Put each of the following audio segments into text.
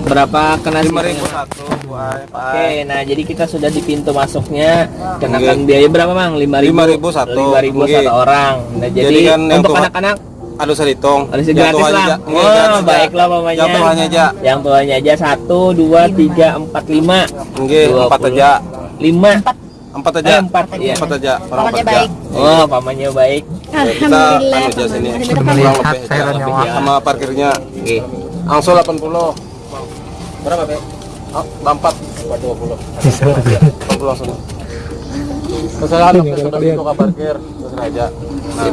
Berapa kena lima sih? ribu satu Oke, nah jadi kita sudah di pintu masuknya kenakan biaya berapa mang? Lima ribu. 5.000 satu. Lima ribu satu orang. Nah jadi, Jadi kan yang untuk anak-anak Aduh saya hitung. harus gratis lah. Oh, gratis aja. baiklah mamanya. Yang tuanya aja. Yang tuanya aja satu, dua, tiga, empat, lima. Nggih, Dua empat puluh. aja. Empat Empat Eh, aja. empat. Iya. Empat aja. Orang Pamannya empat aja. baik. Oh, pamannya baik. Kita anu sini. Kurang lebih. Sama parkirnya. Oke. Langsung 80. Berapa, Pak? Oh, 4 20. Bisa. 80 langsung. Kesalahan sudah ke parkir. Terus aja. Nah,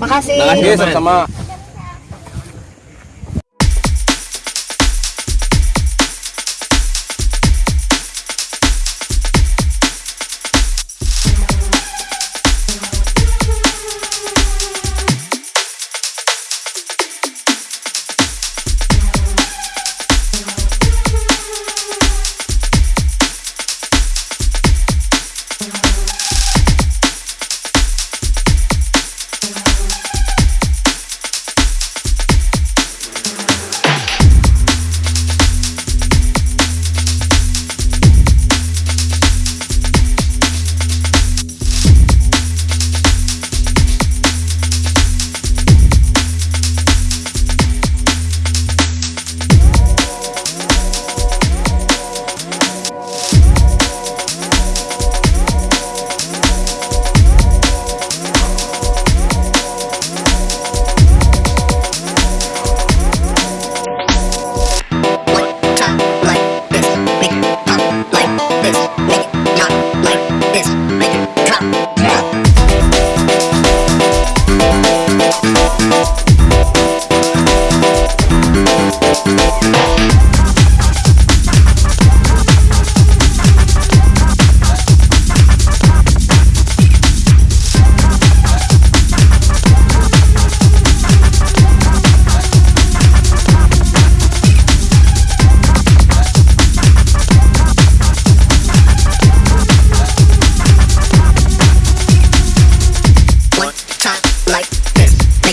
Makasih. Makasih. Sama-sama.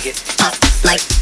it. Up like